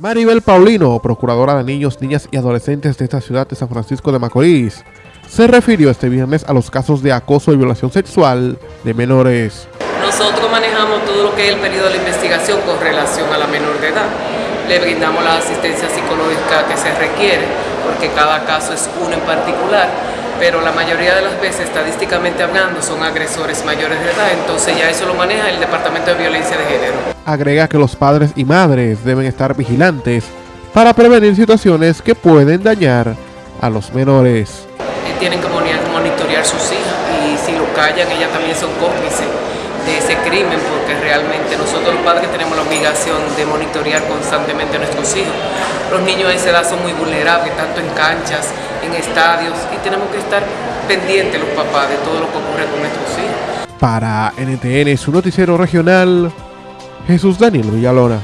Maribel Paulino, procuradora de niños, niñas y adolescentes de esta ciudad de San Francisco de Macorís, se refirió este viernes a los casos de acoso y violación sexual de menores. Nosotros manejamos todo lo que es el periodo de la investigación con relación a la menor de edad. Le brindamos la asistencia psicológica que se requiere, porque cada caso es uno en particular, pero la mayoría de las veces, estadísticamente hablando, son agresores mayores de edad, entonces ya eso lo maneja el Departamento de Violencia de Género. Agrega que los padres y madres deben estar vigilantes para prevenir situaciones que pueden dañar a los menores. Tienen que monitorear sus hijas y si lo callan, ellas también son cómplices de ese crimen porque realmente nosotros los padres tenemos la obligación de monitorear constantemente a nuestros hijos. Los niños a esa edad son muy vulnerables, tanto en canchas, en estadios y tenemos que estar pendientes los papás de todo lo que ocurre con nuestros hijos. Para NTN, su noticiero regional, Jesús Daniel Villalona.